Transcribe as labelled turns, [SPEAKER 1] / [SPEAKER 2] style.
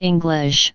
[SPEAKER 1] English.